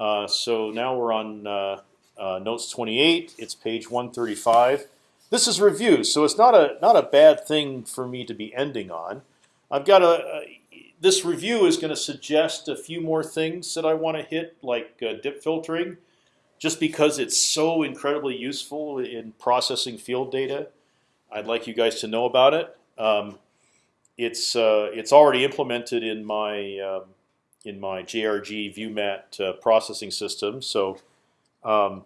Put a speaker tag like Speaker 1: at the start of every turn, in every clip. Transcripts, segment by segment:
Speaker 1: Uh, so now we're on uh, uh, notes 28. It's page 135. This is review, so it's not a not a bad thing for me to be ending on. I've got a, this review is going to suggest a few more things that I want to hit, like uh, dip filtering, just because it's so incredibly useful in processing field data. I'd like you guys to know about it. Um, it's uh, it's already implemented in my um, in my JRG ViewMat uh, processing system, so um,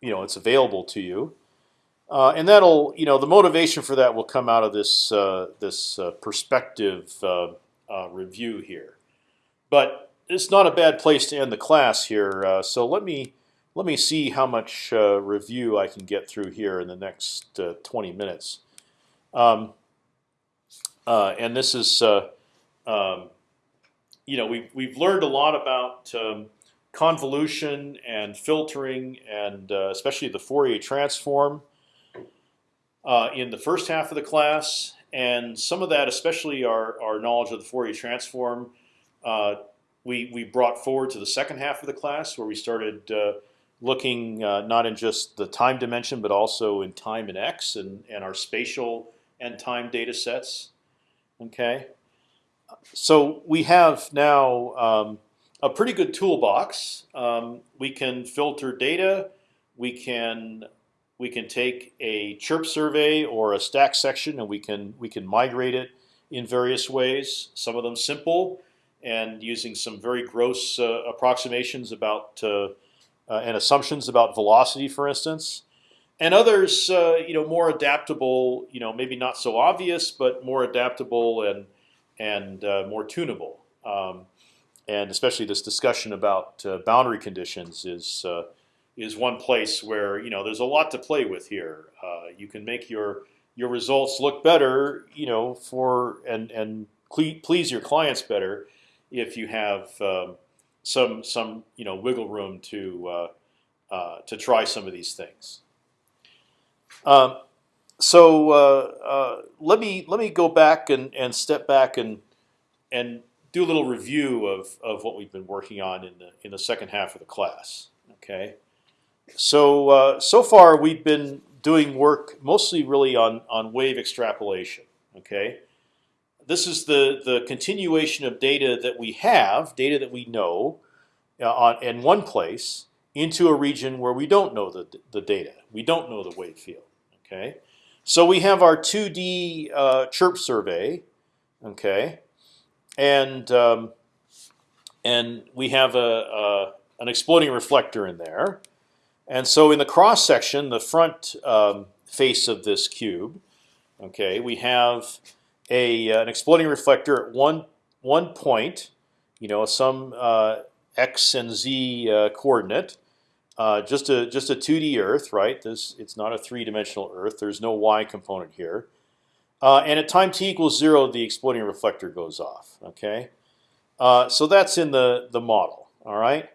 Speaker 1: you know it's available to you. Uh, and that'll, you know, the motivation for that will come out of this uh, this uh, perspective uh, uh, review here. But it's not a bad place to end the class here. So let me let me see how much review I can get through here in the next 20 minutes. Um, and this is, um, you know, we've we've learned a lot about um, convolution and filtering, and especially the Fourier transform uh, in the first half of the class, and some of that, especially our, our knowledge of the Fourier transform, uh, we we brought forward to the second half of the class, where we started uh, looking uh, not in just the time dimension, but also in time and x, and and our spatial and time data sets. Okay, so we have now um, a pretty good toolbox. Um, we can filter data. We can we can take a chirp survey or a stack section and we can we can migrate it in various ways. Some of them simple and using some very gross uh, approximations about uh, uh, and assumptions about velocity, for instance, and others uh, you know more adaptable. You know maybe not so obvious, but more adaptable and and uh, more tunable. Um, and especially this discussion about uh, boundary conditions is is one place where you know there's a lot to play with here. Uh, you can make your your results look better, you know, for and and please your clients better if you have um, some some you know wiggle room to uh, uh, to try some of these things. Um, so uh, uh, let me let me go back and and step back and and do a little review of of what we've been working on in the in the second half of the class. Okay. So uh, so far we've been doing work mostly really on on wave extrapolation. Okay, this is the the continuation of data that we have, data that we know, uh, on in one place into a region where we don't know the the data. We don't know the wave field. Okay, so we have our 2D uh, chirp survey. Okay, and um, and we have a, a an exploding reflector in there. And so in the cross section, the front um, face of this cube, okay, we have a uh, an exploding reflector at one one point, you know, some uh, x and z uh, coordinate, uh, just a just a 2D Earth, right? This it's not a three-dimensional Earth. There's no y component here. Uh, and at time t equals zero, the exploding reflector goes off. Okay, uh, so that's in the the model. All right.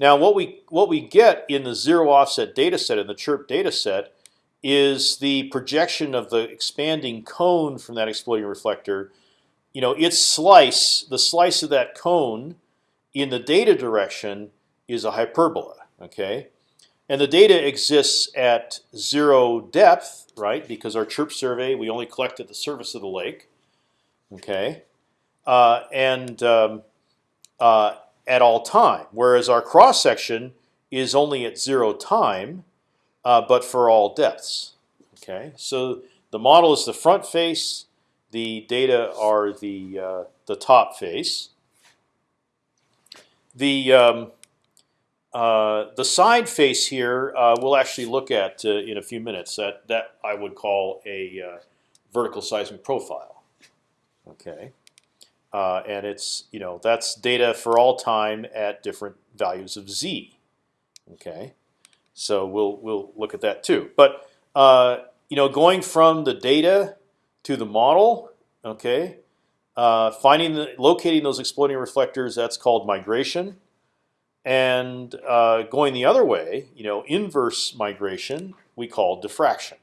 Speaker 1: Now, what we what we get in the zero offset data set in the chirp data set is the projection of the expanding cone from that exploding reflector. You know, its slice, the slice of that cone in the data direction is a hyperbola. Okay, and the data exists at zero depth, right? Because our chirp survey we only collect at the surface of the lake. Okay, uh, and um, uh, at all time, whereas our cross section is only at zero time, uh, but for all depths. Okay, so the model is the front face, the data are the uh, the top face. The um, uh, the side face here uh, we'll actually look at uh, in a few minutes. That that I would call a uh, vertical seismic profile. Okay. Uh, and it's you know that's data for all time at different values of z. Okay, so we'll we'll look at that too. But you know, going from the data to the model, okay, finding the locating those exploding reflectors that's called migration, and uh, going the other way, you know, inverse migration we call diffraction.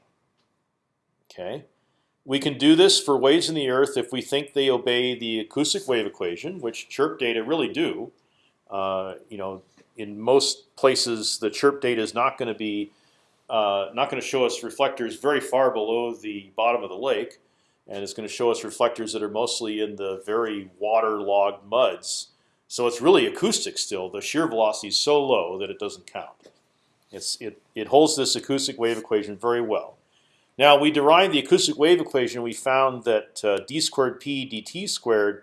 Speaker 1: Okay. We can do this for waves in the Earth if we think they obey the acoustic wave equation, which chirp data really do. Uh, you know, in most places, the chirp data is not going to be uh, not going to show us reflectors very far below the bottom of the lake, and it's going to show us reflectors that are mostly in the very waterlogged muds. So it's really acoustic still. The shear velocity is so low that it doesn't count. It's, it, it holds this acoustic wave equation very well. Now we derived the acoustic wave equation. We found that uh, d squared p dt squared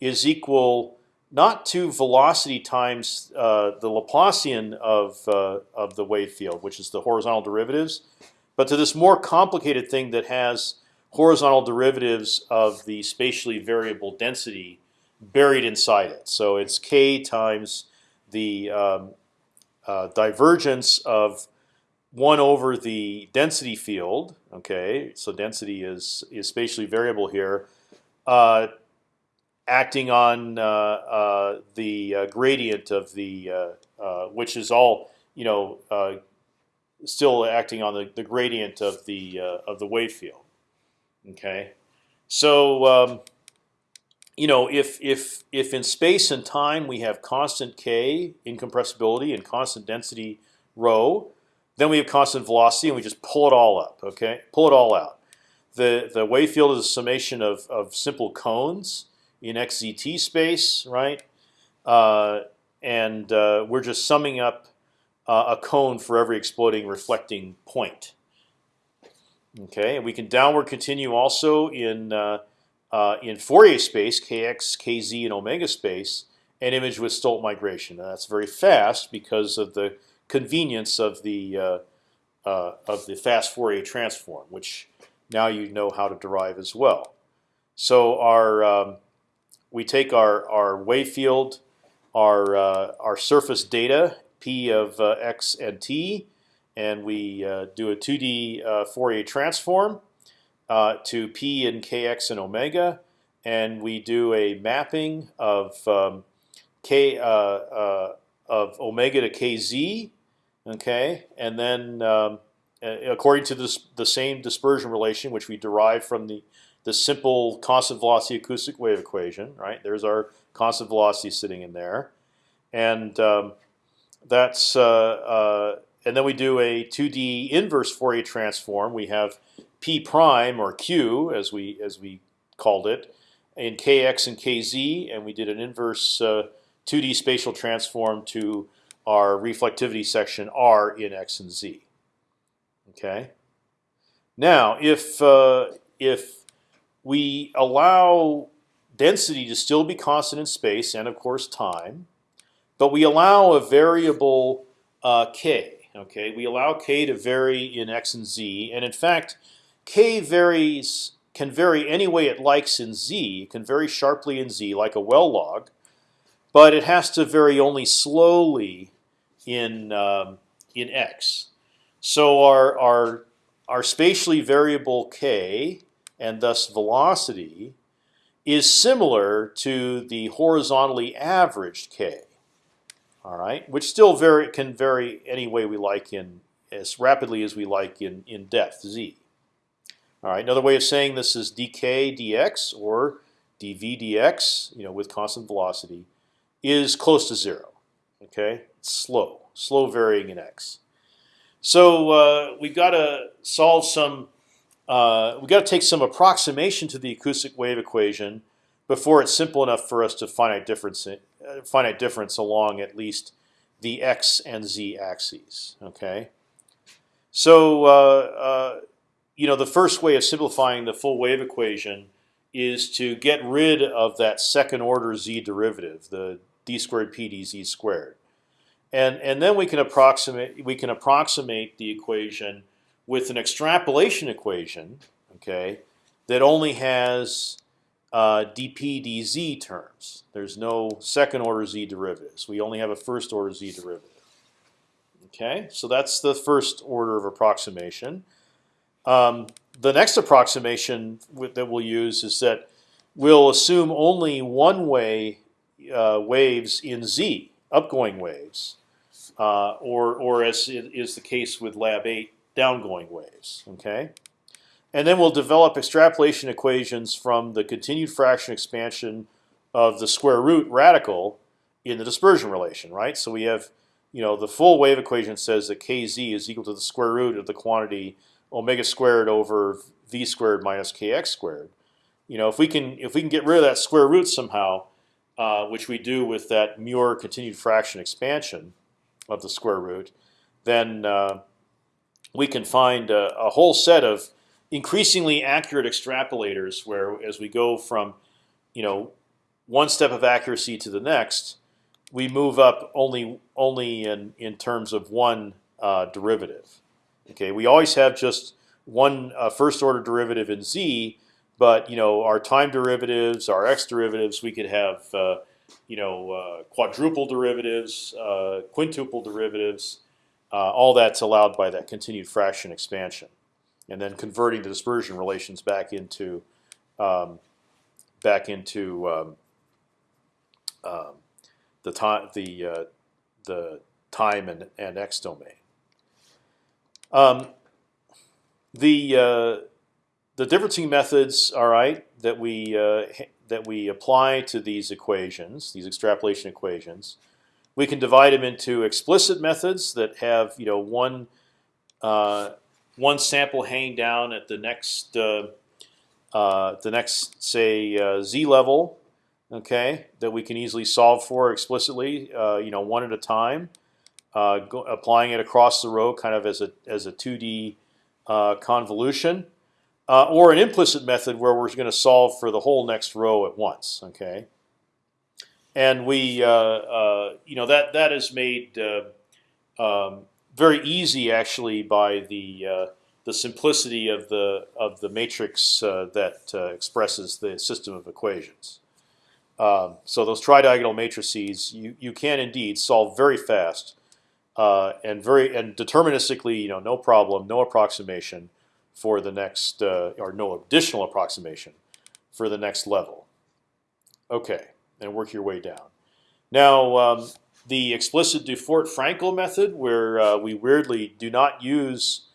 Speaker 1: is equal not to velocity times uh, the Laplacian of uh, of the wave field, which is the horizontal derivatives, but to this more complicated thing that has horizontal derivatives of the spatially variable density buried inside it. So it's k times the um, uh, divergence of one over the density field. Okay, so density is is spatially variable here. Uh, acting on uh, uh, the uh, gradient of the, which is all you know, still acting on the, the gradient of the of the wave field. Okay, so um, you know, if if if in space and time we have constant k incompressibility and constant density rho, then we have constant velocity, and we just pull it all up. Okay, pull it all out. The the wave field is a summation of of simple cones in xzt space, right? Uh, and uh, we're just summing up uh, a cone for every exploding reflecting point. Okay, and we can downward continue also in uh, uh, in Fourier space, kx, kz, and omega space, an image with Stolt migration. Now that's very fast because of the convenience of the uh, of the fast Fourier transform, which now you know how to derive as well. So our um, we take our our wave field, our uh, our surface data p of uh, x and t, and we uh, do a 2D uh, Fourier transform uh, to p and kx and omega, and we do a mapping of um, k of omega to kz, okay, and then um, according to this, the same dispersion relation which we derive from the the simple constant velocity acoustic wave equation. Right there's our constant velocity sitting in there, and um, that's uh, uh, and then we do a 2D inverse Fourier transform. We have p prime or q as we as we called it in kx and kz, and we did an inverse uh, 2D spatial transform to our reflectivity section r in x and z. Okay. Now, if uh, if we allow density to still be constant in space and of course time, but we allow a variable uh, k. Okay, we allow k to vary in x and z, and in fact, k varies can vary any way it likes in z. It can vary sharply in z, like a well log, but it has to vary only slowly in um, in x. So our our our spatially variable k and thus velocity is similar to the horizontally averaged k. All right, which still vary can vary any way we like in as rapidly as we like in in depth z. All right, another way of saying this is dk dx or dv dx, you know, with constant velocity, is close to zero. Okay, it's slow, slow varying in x. So uh, we've got to solve some uh, we got to take some approximation to the acoustic wave equation before it's simple enough for us to finite difference uh, finite difference along at least the x and z axes. Okay, so uh, uh, you know the first way of simplifying the full wave equation is to get rid of that second order z derivative, the d squared p dz squared, and and then we can approximate we can approximate the equation with an extrapolation equation, okay, that only has uh, dp dz terms. There's no second order z derivatives. We only have a first order z derivative. Okay, so that's the first order of approximation. Um, the next approximation that we'll use is that we'll assume only one-way uh, waves in z, upgoing waves, uh, or or as is the case with Lab 8, downgoing waves. Okay, and then we'll develop extrapolation equations from the continued fraction expansion of the square root radical in the dispersion relation. Right. So we have you know, the full wave equation says that kz is equal to the square root of the quantity omega squared over v squared minus kx squared. You know, if we can if we can get rid of that square root somehow, uh, which we do with that Muir continued fraction expansion of the square root, then uh, we can find a, a, whole set of increasingly accurate extrapolators where, as we go from, you know, one step of accuracy to the next, we move up only only in in terms of one uh, derivative. Okay, we always have just one uh, first order derivative in z, but you know our time derivatives, our x derivatives, we could have uh, you know uh, quadruple derivatives, uh, quintuple derivatives. Uh, all that's allowed by that continued fraction expansion, and then converting the dispersion relations back into um, back into um, um, the time the uh, the time and, and x domain. Um, the uh, the differencing methods, all right, that we uh, that we apply to these equations, these extrapolation equations, we can divide them into explicit methods that have you know one uh, one sample hanging down at the next uh, uh, the next say uh, z level, okay, that we can easily solve for explicitly, you know, one at a time, go, applying it across the row, kind of as a as a two D convolution uh, or an implicit method where we're going to solve for the whole next row at once. Okay, and we, uh, uh, you know, that that is made uh, um, very easy actually by the uh, the simplicity of the of the matrix uh, that expresses the system of equations. Um, so those tridiagonal matrices, you you can indeed solve very fast and very and deterministically, you know, no problem, no approximation for the next, uh, or no additional approximation for the next level. Okay, and work your way down. Now, um, the explicit Dufort-Frankel method, where uh, we weirdly do not use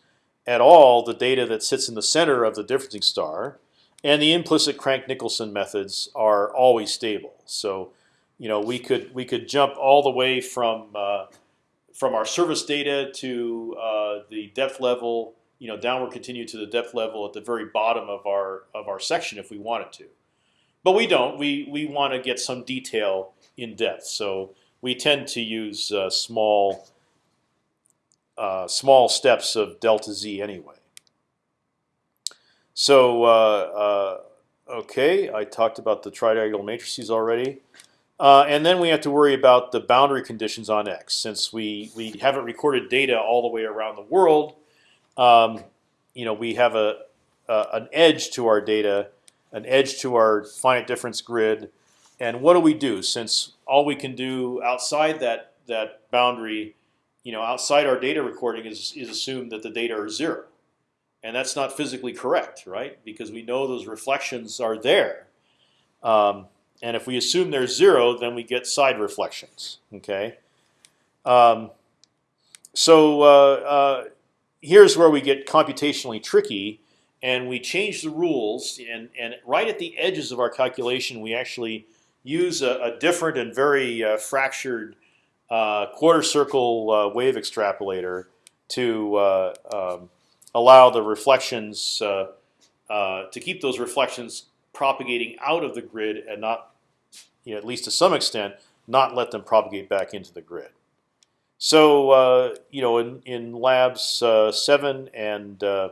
Speaker 1: at all the data that sits in the center of the differencing star, and the implicit Crank-Nicolson methods are always stable. So, you know, we could we could jump all the way from uh, from our service data to uh, the depth level you know downward continue to the depth level at the very bottom of our of our section if we wanted to, but we don't. We we want to get some detail in depth, so we tend to use uh, small uh, small steps of delta z anyway. So uh, uh okay, I talked about the tridiagonal matrices already. Uh, and then we have to worry about the boundary conditions on X. Since we, we haven't recorded data all the way around the world, um, you know, we have a, an edge to our data, an edge to our finite difference grid, and what do we do? Since all we can do outside that that boundary, you know, outside our data recording is is assume that the data are zero, and that's not physically correct, right? Because we know those reflections are there, um, and if we assume they're zero, then we get side reflections. Okay. Um, so uh, uh, here's where we get computationally tricky, and we change the rules. And, and right at the edges of our calculation, we actually use a, a different and very uh, fractured uh, quarter circle uh, wave extrapolator to uh, um, allow the reflections to keep those reflections propagating out of the grid and not, you know, at least to some extent, not let them propagate back into the grid. So uh, you know, in in labs uh, seven and uh,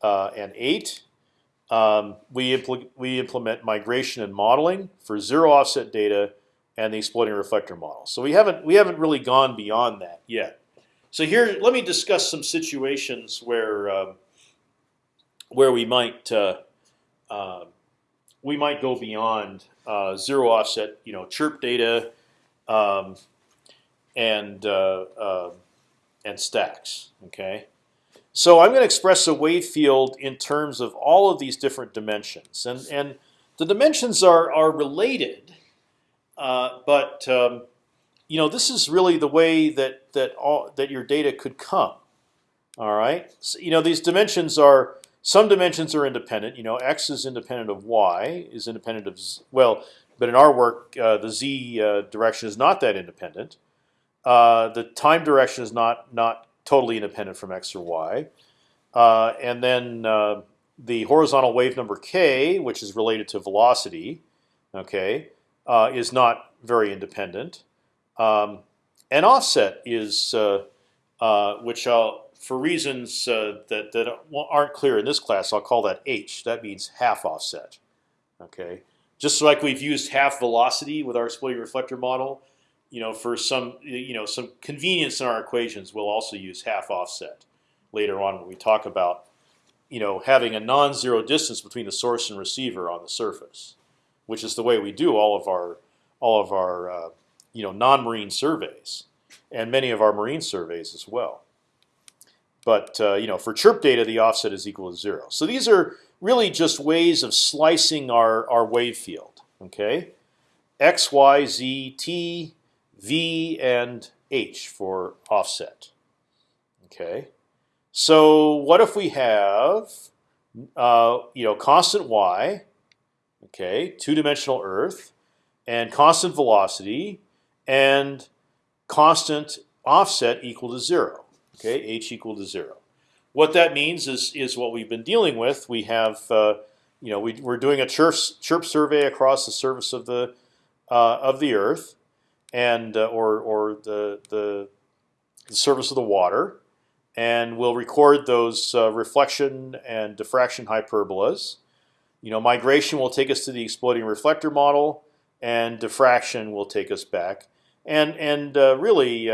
Speaker 1: uh and eight, um, we impl we implement migration and modeling for zero offset data and the exploding reflector model. So we haven't we haven't really gone beyond that yet. So here, let me discuss some situations where um, where we might uh, uh, we might go beyond zero offset, you know, chirp data. Um, and uh, uh, and stacks. Okay, so I'm going to express a wave field in terms of all of these different dimensions, and and the dimensions are are related, uh, but um, you know this is really the way that that all that your data could come. All right, so, you know these dimensions are some dimensions are independent. You know, x is independent of y, is independent of z, well, but in our work, uh, the z uh, direction is not that independent. Uh, the time direction is not not totally independent from x or y, uh, and then uh, the horizontal wave number k, which is related to velocity, okay, uh, is not very independent. Um, and offset is, which I'll, for reasons that that aren't clear in this class, I'll call that h. That means half offset. Okay, just like we've used half velocity with our exploding reflector model, you know, for some you know some convenience in our equations, we'll also use half offset later on when we talk about you know having a non-zero distance between the source and receiver on the surface, which is the way we do all of our all of our uh, you know non-marine surveys and many of our marine surveys as well. But uh, you know, for chirp data, the offset is equal to zero. So these are really just ways of slicing our, our wave field. Okay, x, y, z, t, v, and h for offset. Okay, so what if we have uh, you know constant y, okay, two-dimensional Earth, and constant velocity, and constant offset equal to zero. Okay, h equal to zero. What that means is is what we've been dealing with. We have uh, you know we, we're doing a chirp chirp survey across the surface of the uh, of the Earth, and uh, or or the, the the surface of the water, and we'll record those uh, reflection and diffraction hyperbolas. You know, migration will take us to the exploding reflector model, and diffraction will take us back. And and uh, really,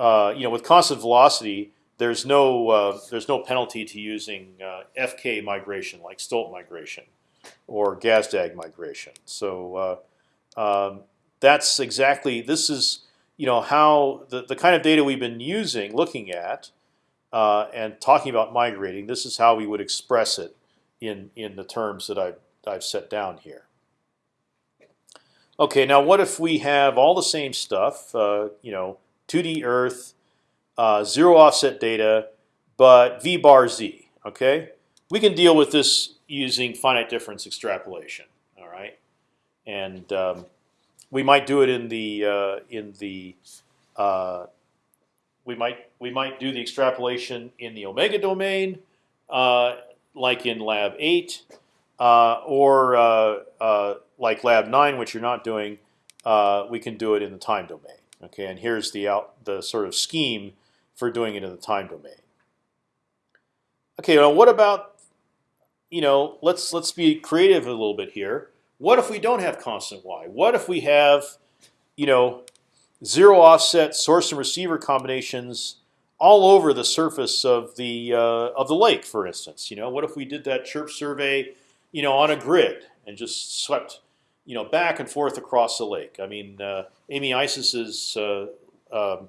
Speaker 1: uh, you know, with constant velocity, there's no uh, there's no penalty to using uh, FK migration like Stolt migration or Gazdag migration. So uh, um, that's exactly this is you know how the the kind of data we've been using, looking at, and talking about migrating. This is how we would express it in in the terms that I've I've set down here. Okay, now what if we have all the same stuff? Uh, you know, 2D Earth uh, zero offset data, but v bar z. Okay, we can deal with this using finite difference extrapolation. All right, and um, we might do it in the uh, in the uh, we might we might do the extrapolation in the omega domain, uh, like in lab eight, uh, or uh, like lab nine, which you're not doing. we can do it in the time domain. Okay, and here's the out the sort of scheme for doing it in the time domain. Okay, well, what about you know? Let's let's be creative a little bit here. What if we don't have constant y? What if we have you know zero offset source and receiver combinations all over the surface of the uh, of the lake, for instance? You know, what if we did that chirp survey, you know, on a grid and just swept you know back and forth across the lake? I mean, uh, Amy Eisses's uh, um,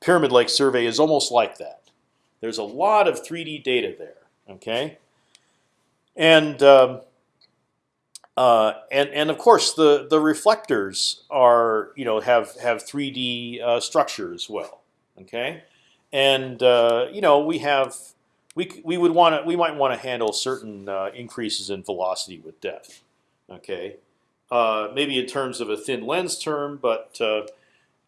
Speaker 1: Pyramid Lake survey is almost like that. There's a lot of 3D data there. Okay, and um, uh, and and of course the the reflectors are you know have have 3D uh, structure as well. Okay, and uh, you know we have we we would want to we might want to handle certain uh, increases in velocity with depth. Okay, uh, maybe in terms of a thin lens term, but uh,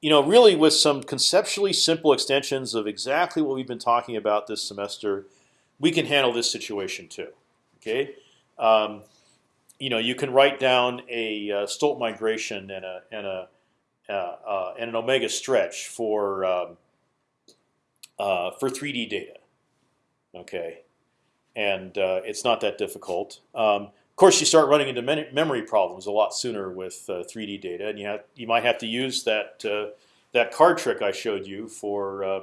Speaker 1: you know, really with some conceptually simple extensions of exactly what we've been talking about this semester, we can handle this situation too. Okay, um, you know, you can write down a uh, Stolt migration and a and a uh, uh, and an omega stretch for um, for 3D data. Okay, and it's not that difficult. Um, of course, you start running into memory problems a lot sooner with uh, 3D data, and you have you might have to use that uh, that card trick I showed you for uh,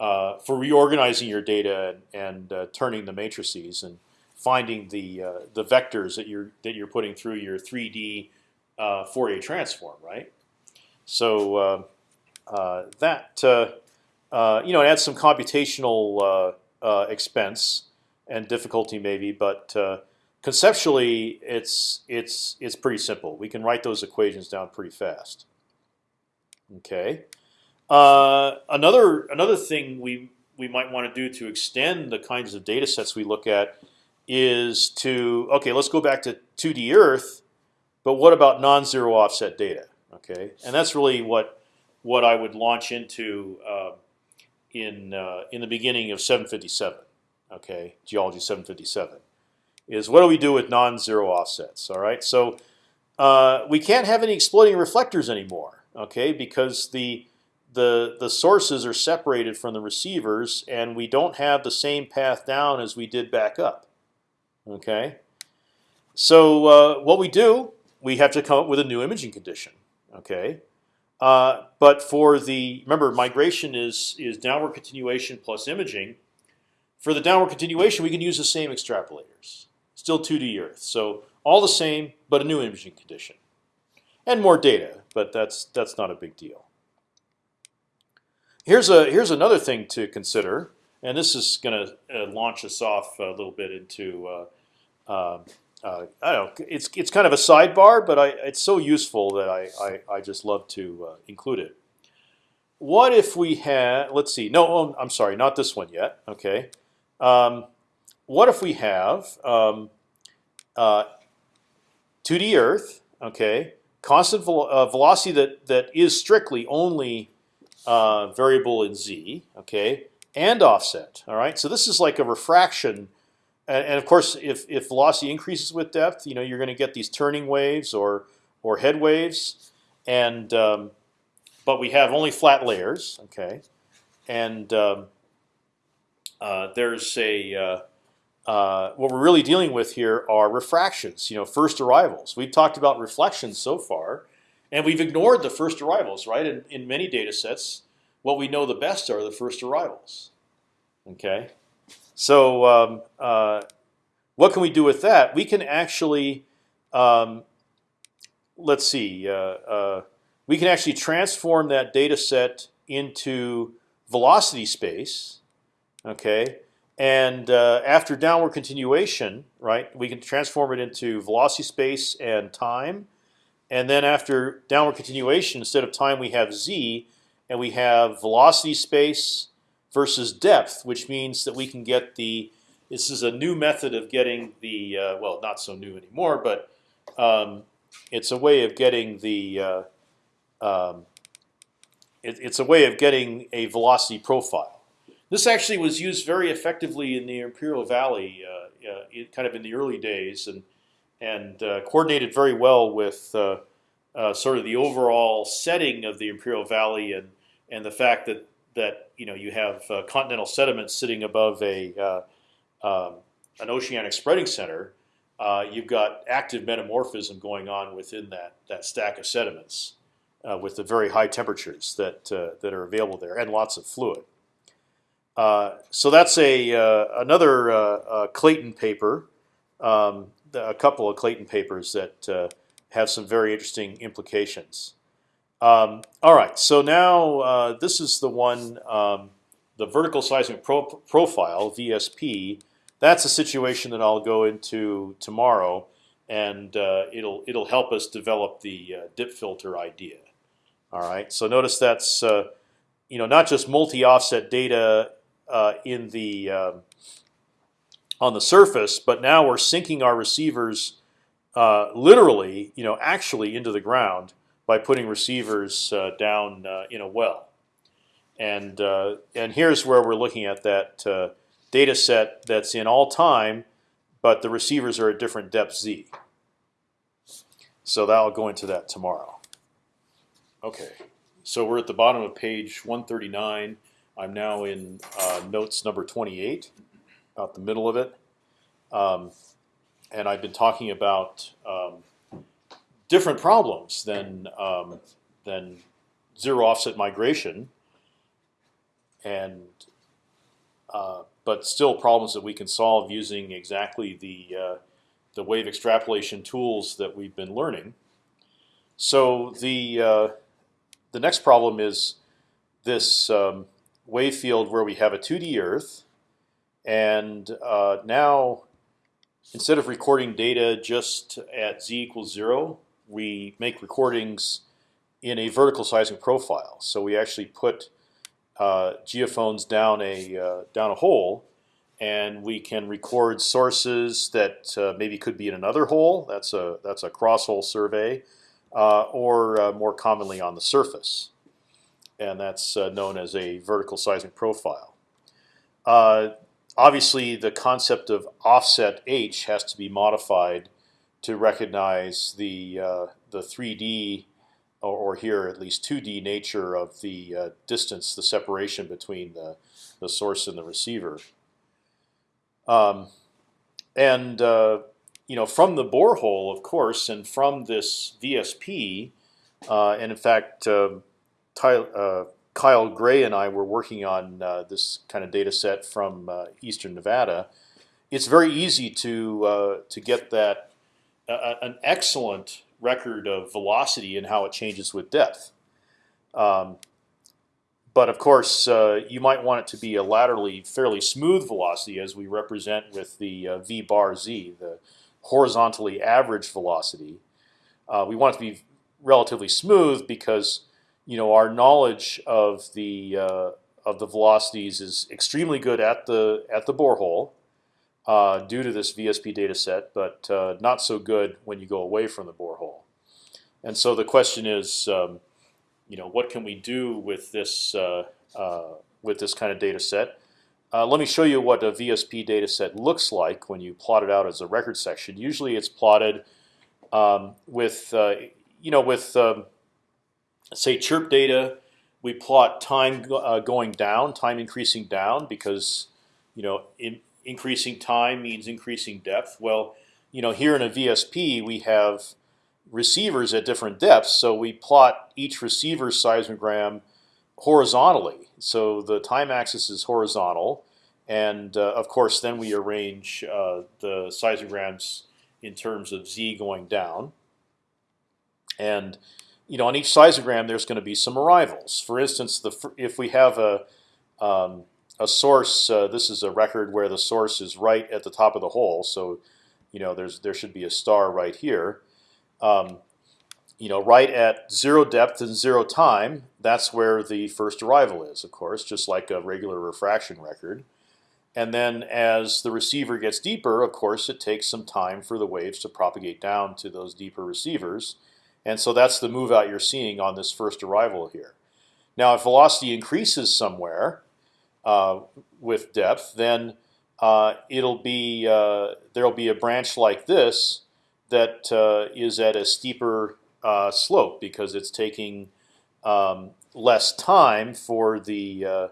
Speaker 1: uh for reorganizing your data and, and uh, turning the matrices and finding the uh, the vectors that you're that you're putting through your 3D Fourier transform, right? So that you know it adds some computational expense and difficulty maybe, but conceptually, it's it's it's pretty simple. We can write those equations down pretty fast. Okay. Uh, another another thing we we might want to do to extend the kinds of data sets we look at is to okay, let's go back to 2D Earth, but what about non-zero offset data? Okay, and that's really what what I would launch into uh, in uh, in the beginning of 757. Okay, geology 757 is what do we do with non-zero offsets? All right, so uh, we can't have any exploding reflectors anymore. Okay, because the the the sources are separated from the receivers, and we don't have the same path down as we did back up. Okay, so uh, what we do, we have to come up with a new imaging condition. Okay, uh, but for the remember migration is is downward continuation plus imaging. For the downward continuation, we can use the same extrapolators, still 2D Earth. So all the same, but a new imaging condition, and more data. But that's that's not a big deal. Here's a here's another thing to consider, and this is going to uh, launch us off a little bit into. Uh, uh, uh, I don't know. It's it's kind of a sidebar, but I, it's so useful that I I, I just love to uh, include it. What if we had? Let's see. No, oh, I'm sorry, not this one yet. Okay. Um, what if we have um, 2D uh, Earth? Okay, constant uh, velocity that that is strictly only uh, variable in z, okay, and offset. All right, so this is like a refraction, and, of course, if if velocity increases with depth, you know you're going to get these turning waves or or head waves, and um, but we have only flat layers, okay, and um, uh, there's a uh, what we're really dealing with here are refractions, you know, first arrivals. We've talked about reflections so far, and we've ignored the first arrivals, right? In, in many data sets, what we know the best are the first arrivals. Okay, so um, uh, what can we do with that? We can actually, um, let's see, uh, uh, we can actually transform that data set into velocity space. Okay, and uh, after downward continuation, right, we can transform it into velocity space and time and then after downward continuation, instead of time, we have z, and we have velocity space versus depth, which means that we can get the. This is a new method of getting the uh, well, not so new anymore, but um, it's a way of getting the. Uh, um, it, it's a way of getting a velocity profile. This actually was used very effectively in the Imperial Valley, uh, uh kind of in the early days, and and uh, coordinated very well with uh, uh, sort of the overall setting of the Imperial Valley and and the fact that that you know you have uh, continental sediments sitting above a um, an oceanic spreading center. You've got active metamorphism going on within that that stack of sediments with the very high temperatures that that are available there and lots of fluid. So that's a another Clayton paper um, a couple of Clayton papers that uh, have some very interesting implications. Um, all right, so now uh, this is the one, um, the vertical seismic pro profile (VSP). That's a situation that I'll go into tomorrow, and uh, it'll it'll help us develop the uh, dip filter idea. All right, so notice that's uh, you know not just multi-offset data uh, in the um, on the surface, but now we're sinking our receivers uh, literally, you know, actually into the ground by putting receivers uh, down uh, in a well. And uh, and here's where we're looking at that uh, data set that's in all time, but the receivers are at different depth z. So that'll go into that tomorrow. Okay, so we're at the bottom of page 139. I'm now in uh, notes number 28 about the middle of it. Um, and I've been talking about um, different problems than um, than zero offset migration, and uh, but still problems that we can solve using exactly the uh, the wave extrapolation tools that we've been learning. So the uh, the next problem is this um, wave field where we have a 2D Earth and uh, now, instead of recording data just at z equals zero, we make recordings in a vertical seismic profile. So we actually put uh, geophones down a uh, down a hole, and we can record sources that uh, maybe could be in another hole. That's a that's a cross hole survey, uh, or uh, more commonly on the surface. And that's uh, known as a vertical seismic profile. Uh, obviously, the concept of offset h has to be modified to recognize the uh, the 3D or, or, here at least 2D nature of the uh, distance, the separation between the the source and the receiver. Um, and uh, you know, from the borehole, of course, and from this VSP, uh, and in fact, um, uh, Kyle Gray and I were working on uh, this kind of data set from uh, Eastern Nevada. It's very easy to to get that an excellent record of velocity and how it changes with depth. Um, but of course, uh, you might want it to be a laterally fairly smooth velocity, as we represent with the uh, v bar z, the horizontally average velocity. Uh, we want it to be relatively smooth because you know our knowledge of the uh, of the velocities is extremely good at the at the borehole uh, due to this VSP data set, but uh, not so good when you go away from the borehole. And so the question is, um, you know, what can we do with this uh, uh, with this kind of data set? Uh, let me show you what a VSP data set looks like when you plot it out as a record section. Usually, it's plotted um, with you know with um, say chirp data. We plot time uh, going down, time increasing down because you know in, increasing time means increasing depth. Well, you know here in a VSP we have receivers at different depths, so we plot each receiver's seismogram horizontally. So the time axis is horizontal, and uh, of course then we arrange uh, the seismograms in terms of z going down. And you know on each seismogram there's going to be some arrivals. For instance, the if we have a um, a source, uh, this is a record where the source is right at the top of the hole. So, you know, there's there should be a star right here. Um, you know, right at zero depth and zero time, that's where the first arrival is, of course, just like a regular refraction record. And then as the receiver gets deeper, of course, it takes some time for the waves to propagate down to those deeper receivers. And so that's the move out you're seeing on this first arrival here. Now, if velocity increases somewhere uh, with depth, then uh, it'll be uh, there'll be a branch like this that uh, is at a steeper uh, slope because it's taking um, less time for the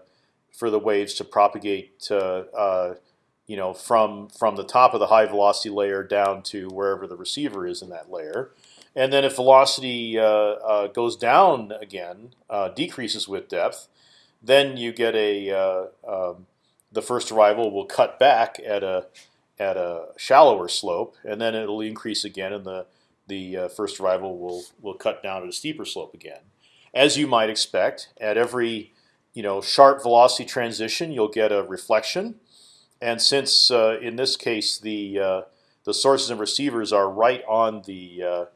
Speaker 1: for the waves to propagate, you know, from from the top of the high velocity layer down to wherever the receiver is in that layer. And then if velocity uh, uh, goes down again, decreases with depth, then you get a um, the first arrival will cut back at a at a shallower slope, and then it'll increase again, and the the uh, first arrival will will cut down at a steeper slope again. As you might expect, at every you know sharp velocity transition, you'll get a reflection, and since uh, in this case the uh, the sources and receivers are right on the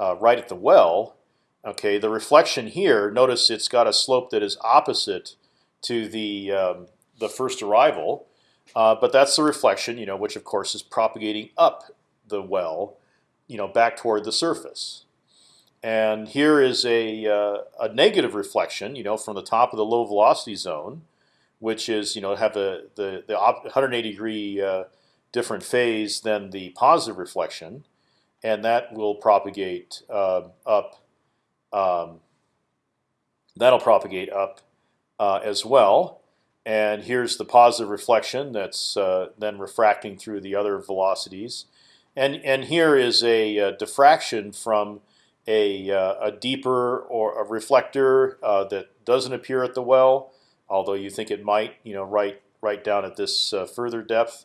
Speaker 1: uh, right at the well, okay, the reflection here. Notice it's got a slope that is opposite to the um, the first arrival. Uh, but that's the reflection, you know, which of course is propagating up the well, you know, back toward the surface. And here is a, uh, a negative reflection, you know, from the top of the low velocity zone, which is, you know, have the the, the 180 degree uh, different phase than the positive reflection, and that will propagate uh, up. Um, that'll propagate up uh, as well and here's the positive reflection that's uh, then refracting through the other velocities, and and here is a, a uh, diffraction from a, uh, a deeper or a reflector uh, that doesn't appear at the well, although you think it might, you know, right right down at this further depth,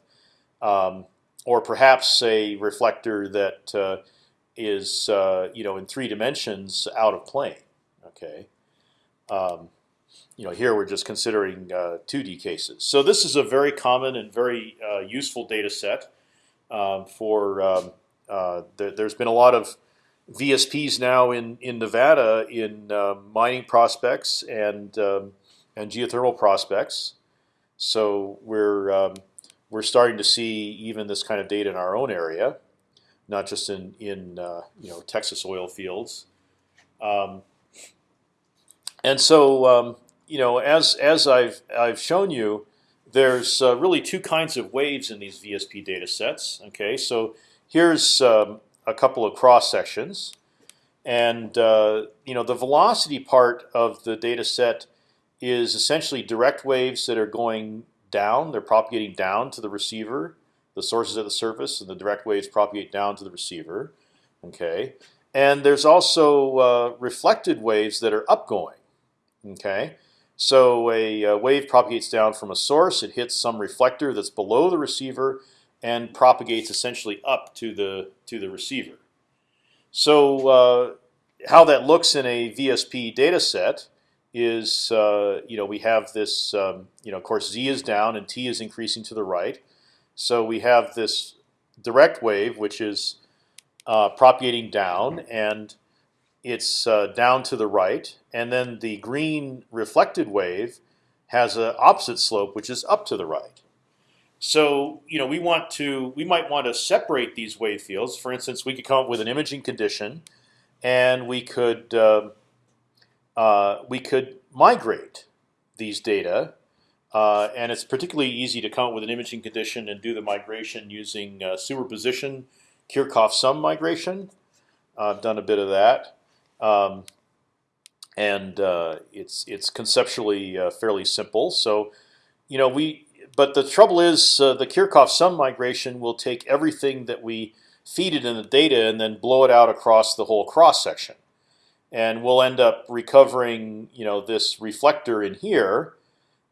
Speaker 1: um, or perhaps a reflector that uh, is you know in three dimensions out of plane. Okay. Um, you know, here we're just considering uh, 2D cases. So this is a very common and very uh, useful data set um, for. Um, uh, there, has been a lot of VSPs now in in Nevada in uh, mining prospects and um, and geothermal prospects. So we're um, we're starting to see even this kind of data in our own area, not just in in uh, you know Texas oil fields. Um, and so um, you know, as as I've I've shown you, there's uh, really two kinds of waves in these VSP data sets. Okay, so here's um, a couple of cross sections, and uh, you know the velocity part of the data set is essentially direct waves that are going down. They're propagating down to the receiver. The sources at the surface, and the direct waves propagate down to the receiver. Okay, and there's also uh, reflected waves that are upgoing. Okay, so a, a, wave propagates down from a source. It hits some reflector that's below the receiver and propagates essentially up to the to the receiver. So uh, how that looks in a VSP data set is uh, you know we have this um, you know of course z is down and t is increasing to the right. So we have this direct wave which is uh, propagating down and it's uh, down to the right, and then the green reflected wave has an opposite slope, which is up to the right. So you know we want to we might want to separate these wave fields. For instance, we could come up with an imaging condition, and we could uh, we could migrate these data. Uh, and it's particularly easy to come up with an imaging condition and do the migration using uh, superposition, Kirchhoff sum migration. I've done a bit of that. Um, and uh, it's it's conceptually uh, fairly simple. So, you know, we but the trouble is the Kirchhoff sum migration will take everything that we feed it in the data and then blow it out across the whole cross section, and we'll end up recovering you know this reflector in here.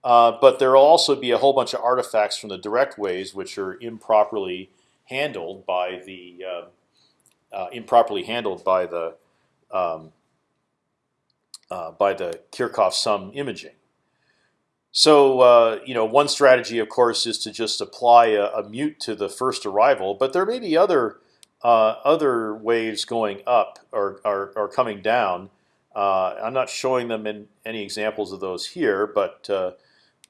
Speaker 1: Uh, but there will also be a whole bunch of artifacts from the direct waves which are improperly handled by the uh, uh, improperly handled by the um, uh, by the Kirchhoff sum imaging. So uh, you know, one strategy, of course, is to just apply a, a, mute to the first arrival, but there may be other uh, other waves going up or, or, or coming down. Uh, I'm not showing them in any examples of those here, but uh,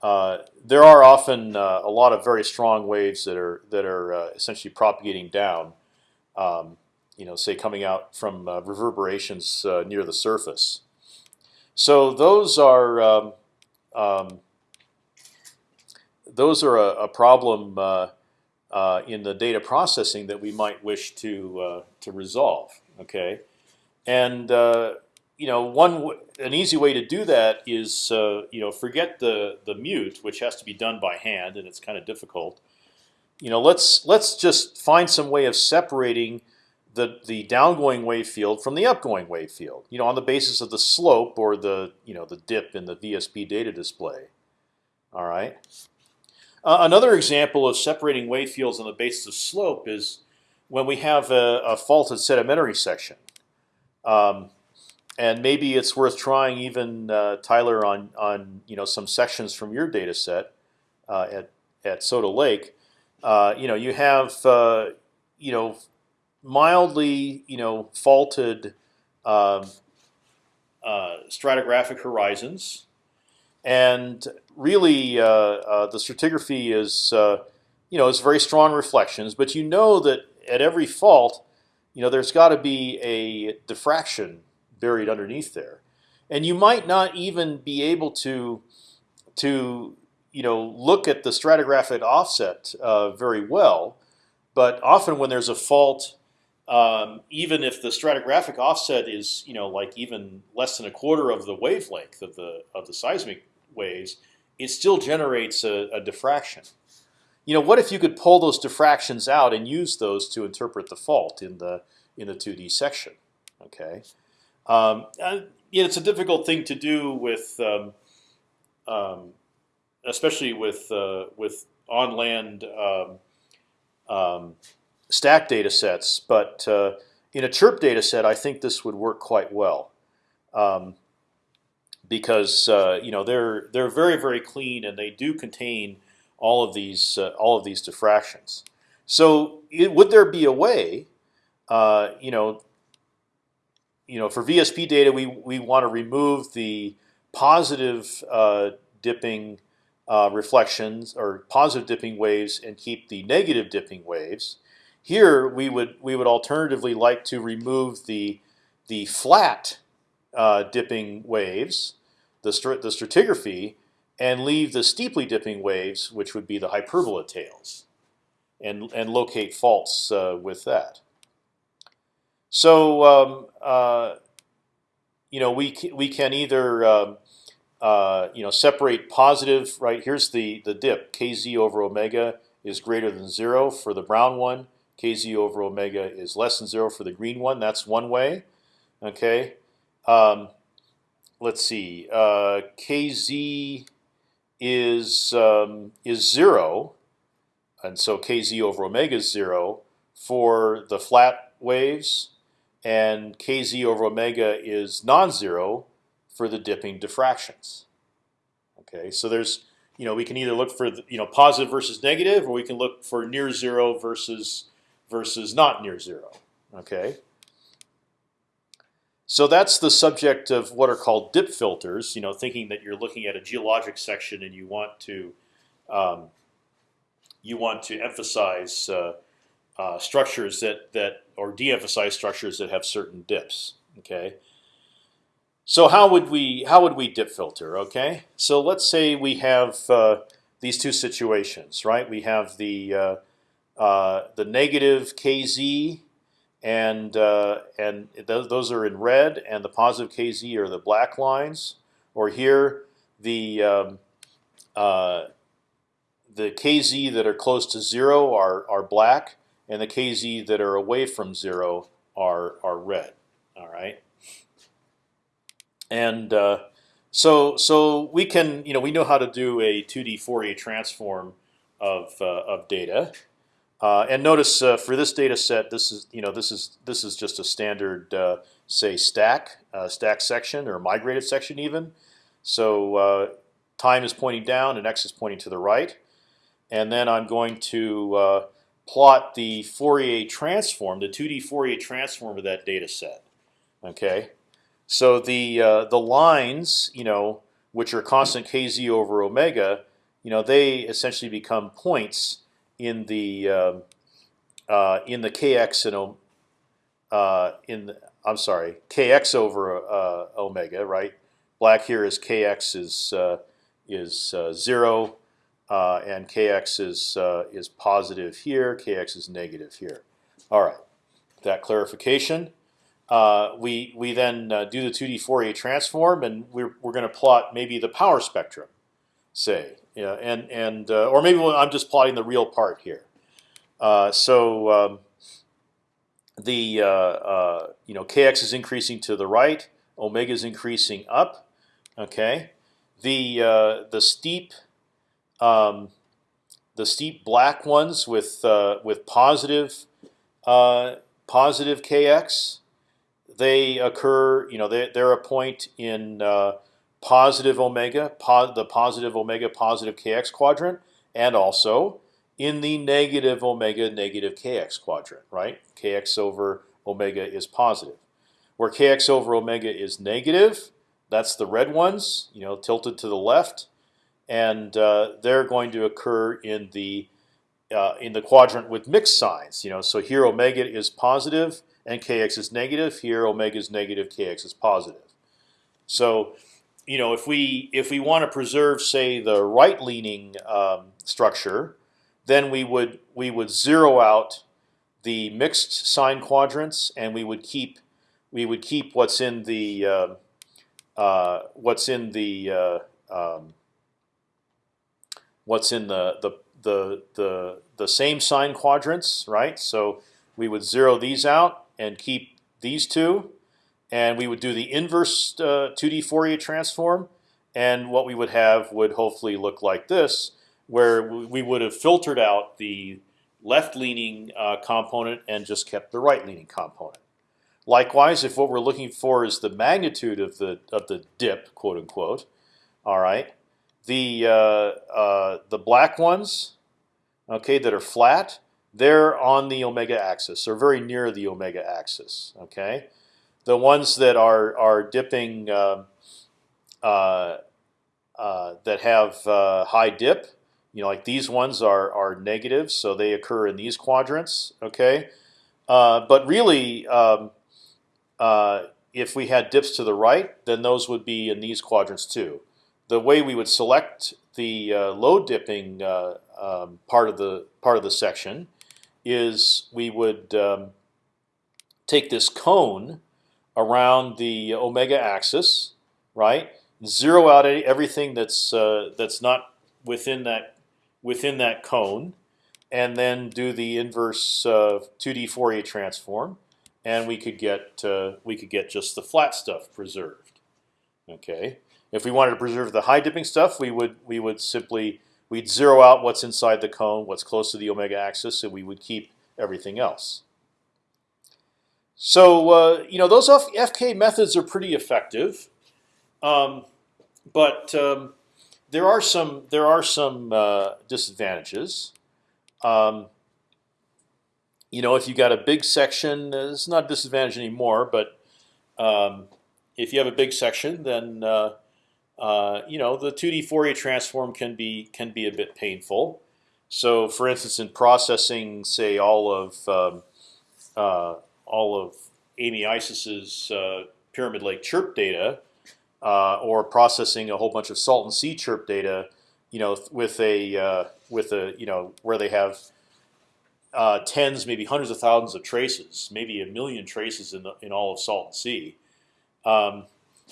Speaker 1: uh, there are often a lot of very strong waves that are that are essentially propagating down. Um, you know, say coming out from uh, reverberations uh, near the surface. So those are um, um, those are a, a problem uh, uh in the data processing that we might wish to uh, to resolve. Okay, and uh, you know one an easy way to do that is you know forget the the mute, which has to be done by hand, and it's kind of difficult. You know, let's let's just find some way of separating the the downgoing wave field from the upgoing wave field. You know, on the basis of the slope or the you know the dip in the VSP data display. All right. Uh, another example of separating wave fields on the basis of slope is when we have a, a faulted sedimentary section. Um, and maybe it's worth trying even uh, Tyler on on you know some sections from your data set uh, at at Soda Lake. Uh, you know you have uh, you know mildly, you know, faulted uh, uh, stratigraphic horizons, and really uh, uh the stratigraphy is, uh, you know, is very strong reflections. But you know that at every fault, you know, there's got to be a diffraction buried underneath there, and you might not even be able to to you know look at the stratigraphic offset uh, very well. But often when there's a fault um, even if the stratigraphic offset is you know like even less than a quarter of the wavelength of the of the seismic waves, it still generates a, a diffraction. You know, what if you could pull those diffractions out and use those to interpret the fault in the in the 2D section? Okay, um, yeah, it's a difficult thing to do with, um, um, especially with uh, with on land um, um, stack data sets, but uh, in a chirp data set, I think this would work quite well. Um, because uh, you know they're they're very very clean and they do contain all of these uh, all of these diffractions. So it, would there be a way, uh, you know, you know, for VSP data we we want to remove the positive uh, dipping uh, reflections or positive dipping waves and keep the negative dipping waves. Here we would we would alternatively like to remove the the flat uh, dipping waves the the stratigraphy and leave the steeply dipping waves, which would be the hyperbola tails, and and locate faults uh, with that. So um, uh, you know we we can either um, uh, you know separate positive right here's the the dip. Kz over omega is greater than zero for the brown one. Kz over omega is less than zero for the green one. That's one way okay um, let's see uh, kz is um, is zero and so kz over omega is zero for the flat waves and kz over omega is non-zero for the dipping diffractions. Okay, so there's you know we can either look for the, you know positive versus negative, or we can look for near zero versus versus not near zero. Okay. So that's the subject of what are called dip filters. You know, thinking that you're looking at a geologic section and you want to um, you want to emphasize uh, uh, structures that that or de-emphasize structures that have certain dips. Okay. So how would we how would we dip filter? Okay. So let's say we have uh, these two situations, right? We have the uh, uh, the negative kz, and uh, and th those are in red, and the positive kz are the black lines. Or here the um, uh, the kz that are close to zero are are black, and the kz that are away from zero are are red. All right. And uh, so so we can you know we know how to do a 2D Fourier transform of uh, of data. Uh, and notice uh, for this data set, this is you know this is this is just a standard uh, say stack uh, stack section or migrated section even. So time is pointing down and x is pointing to the right, and then I'm going to plot the Fourier transform, the 2D Fourier transform of that data set. Okay, so the uh, the lines, you know, which are constant kz over omega, you know, they essentially become points in the uh, uh, in the kx and uh, in the, I'm sorry, kx over uh, omega, right? Black here is kx is is zero and kx is is positive here, kx is negative here. All right, that clarification. Uh, we we then uh, do the 2D Fourier transform, and we're we're going to plot maybe the power spectrum, say, yeah, and and uh, or maybe I'm just plotting the real part here. Uh, so um, the you know kx is increasing to the right, omega is increasing up. Okay, the the steep um, the steep black ones with uh, with positive uh, positive kx, they occur. You know, they, they're a point in uh, positive omega, po the positive omega positive kx quadrant, and also in the negative omega negative kx quadrant. Right, kx over omega is positive. Where kx over omega is negative, that's the red ones. You know, tilted to the left and uh, they're going to occur in the uh, in the quadrant with mixed signs. You know, so here omega is positive and kx is negative. Here omega is negative, kx is positive. So, you know, if we if we want to preserve, say, the right-leaning um, structure, then we would we would zero out the mixed sign quadrants, and we would keep we would keep what's in the uh, uh, what's in the uh, um, what's in the the the the the same sign quadrants, right? So we would zero these out and keep these two, and we would do the inverse uh, 2D Fourier transform, and what we would have would hopefully look like this, where we would have filtered out the left-leaning uh, component and just kept the right-leaning component. Likewise, if what we're looking for is the magnitude of the of the dip, quote unquote, all right, the uh, uh, the black ones, okay, that are flat, they're on the omega axis. They're very near the omega axis. Okay, the ones that are are dipping um, uh, uh, that have uh, high dip, you know, like these ones are are negative, so they occur in these quadrants. Okay, uh, but really. Um, if we had dips to the right, then those would be in these quadrants too. The way we would select the uh, low dipping uh, um, part of the part of the section is we would um, take this cone around the omega axis, right? Zero out everything that's uh, that's not within that within that cone, and then do the inverse uh, 2D Fourier transform, and we could get uh, we could get just the flat stuff preserved. Okay. If we wanted to preserve the high dipping stuff, we would we would simply we'd zero out what's inside the cone, what's close to the omega axis, and we would keep everything else. So uh, you know those FK methods are pretty effective, um, but um, there are some there are some uh, disadvantages. Um, you know, if you've got a big section, uh, it's not a disadvantage anymore. But um, if you have a big section, then uh, uh, you know the 2D Fourier transform can be can be a bit painful. So, for instance, in processing, say all of um, uh, all of Amy Eisses's uh, Pyramid Lake chirp data, uh, or processing a whole bunch of Salton Sea chirp data, you know, with a uh, with a you know where they have uh, tens, maybe hundreds of thousands of traces, maybe a million traces in the in all of Salton Sea. Um,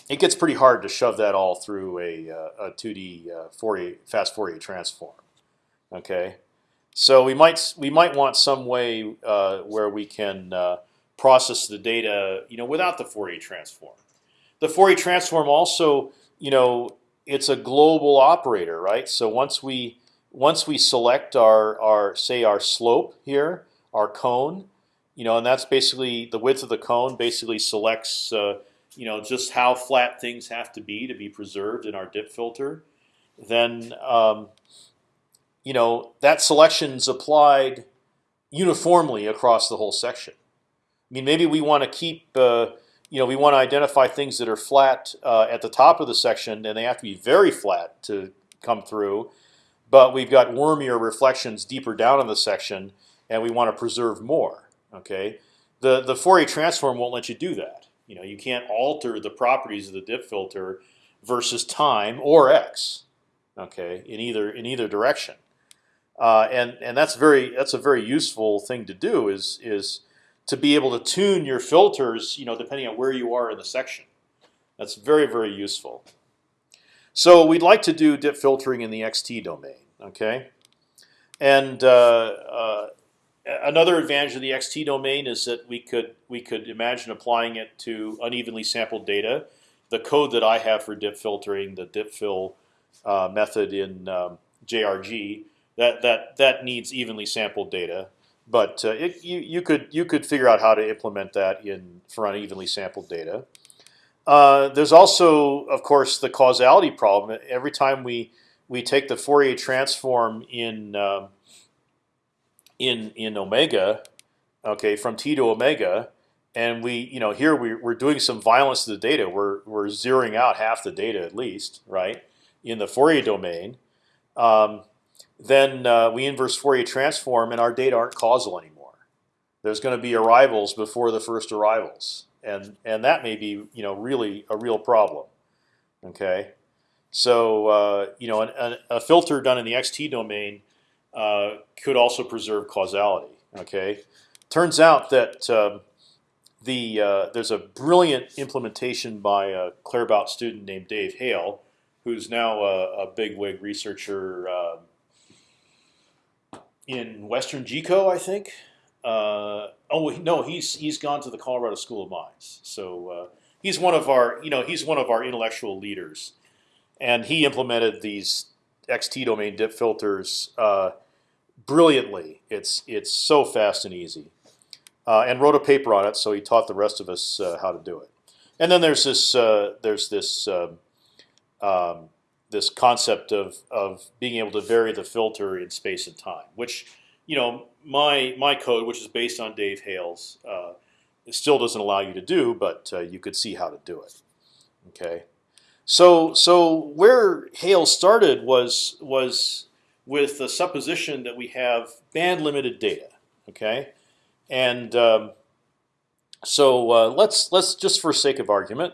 Speaker 1: it gets pretty hard to shove that all through a, uh, a 2D uh, Fourier fast Fourier transform. Okay, so we might we might want some way where we can process the data, you know, without the Fourier transform. The Fourier transform also, you know, it's a global operator, right? So once we once we select our our say our slope here, our cone, you know, and that's basically the width of the cone basically selects, uh, you know, just how flat things have to be to be preserved in our dip filter. Then, um, you know, that selection's applied uniformly across the whole section. I mean, maybe we want to keep, uh, you know, we want to identify things that are flat uh, at the top of the section, and they have to be very flat to come through but we've got wormier reflections deeper down in the section, and we want to preserve more. Okay, the the Fourier transform won't let you do that. You know, you can't alter the properties of the dip filter versus time or x. Okay, in either in either direction, uh, and and that's very that's a very useful thing to do is is to be able to tune your filters. You know, depending on where you are in the section. That's very very useful. So we'd like to do dip filtering in the XT domain. Okay, and uh, uh, another advantage of the XT domain is that we could we could imagine applying it to unevenly sampled data. The code that I have for dip filtering, the dip fill uh, method in um, JRG, that that that needs evenly sampled data. But uh, it, you you could you could figure out how to implement that in for unevenly sampled data. Uh, there's also, of course, the causality problem. Every time we we take the Fourier transform in uh, in in omega, okay, from t to omega, and we you know here we, we're doing some violence to the data. We're we're zeroing out half the data at least, right, in the Fourier domain. Um, then uh, we inverse Fourier transform, and our data aren't causal anymore. There's going to be arrivals before the first arrivals, and and that may be you know really a real problem. Okay. So uh, you know, an, a filter done in the XT domain uh, could also preserve causality. Okay, turns out that um, the uh, there's a brilliant implementation by a Claerbout student named Dave Hale, who's now a, a bigwig researcher um, in WesternGeco, I think. Uh, oh no, he's he's gone to the Colorado School of Mines. So uh, he's one of our you know he's one of our intellectual leaders and he implemented these XT domain dip filters uh, brilliantly. It's it's so fast and easy, uh, and wrote a paper on it. So he taught the rest of us uh, how to do it. And then there's this uh, there's this um, um, this concept of of being able to vary the filter in space and time, which you know my my code, which is based on Dave Hale's, uh, still doesn't allow you to do, but uh, you could see how to do it. Okay. So so where Hale started was was with the supposition that we have band limited data, okay, and um, so uh, let's let's just for sake of argument,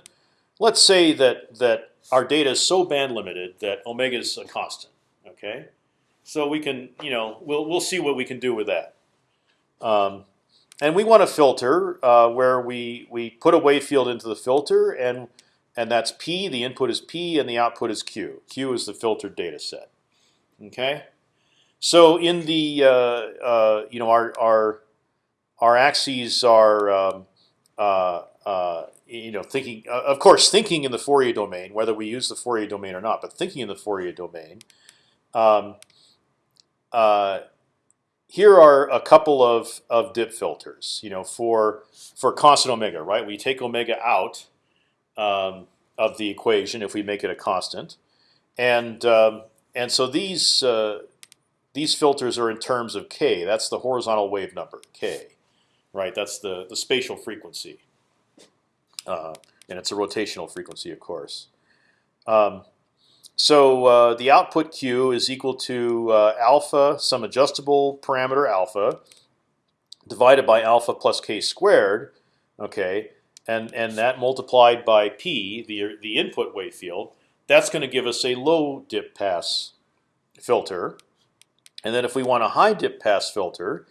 Speaker 1: let's say that that our data is so band limited that omega is a constant. Okay, so we can you know we'll we'll see what we can do with that. Um, and we want a filter uh, where we we put a wave field into the filter and and that's p. The input is p and the output is q. Q is the filtered data set. Okay, so in the uh, uh, you know our our our axes are um, uh, uh, you know thinking uh, of course thinking in the Fourier domain whether we use the Fourier domain or not, but thinking in the Fourier domain. Um, here are a couple of, of dip filters. You know, for for constant omega, right? We take omega out um, of the equation if we make it a constant, and um, and so these uh, these filters are in terms of k. That's the horizontal wave number k, right? That's the the spatial frequency, uh, and it's a rotational frequency, of course. Um, so uh, the output q is equal to uh, alpha, some adjustable parameter alpha, divided by alpha plus k squared. Okay, and and that multiplied by p, the the input wave field, that's going to give us a low dip pass filter. And then if we want a high dip pass filter,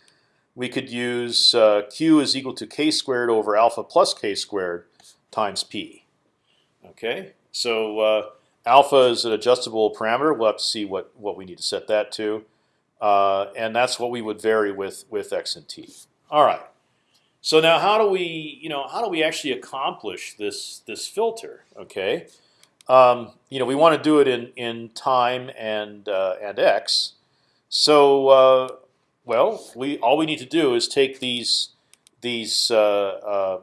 Speaker 1: we could use uh, q is equal to k squared over alpha plus k squared times p. Okay, so uh, Alpha is an adjustable parameter. We'll have to see what what we need to set that to, uh, and that's what we would vary with with x and t. All right. So now, how do we you know how do we actually accomplish this this filter? Okay. Um, you know, we want to do it in in time and uh, and x. So uh, well, we all we need to do is take these these uh, uh,